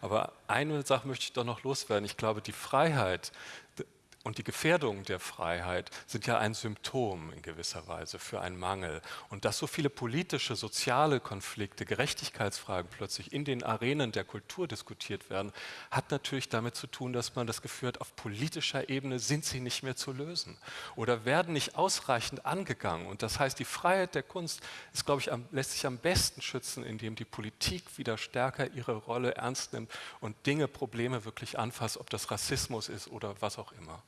Aber eine Sache möchte ich doch noch loswerden. Ich glaube, die Freiheit und die Gefährdung der Freiheit sind ja ein Symptom in gewisser Weise für einen Mangel. Und dass so viele politische, soziale Konflikte, Gerechtigkeitsfragen plötzlich in den Arenen der Kultur diskutiert werden, hat natürlich damit zu tun, dass man das Gefühl hat, auf politischer Ebene sind sie nicht mehr zu lösen oder werden nicht ausreichend angegangen. Und das heißt, die Freiheit der Kunst ist, glaube ich, am, lässt sich am besten schützen, indem die Politik wieder stärker ihre Rolle ernst nimmt und Dinge, Probleme wirklich anfasst, ob das Rassismus ist oder was auch immer.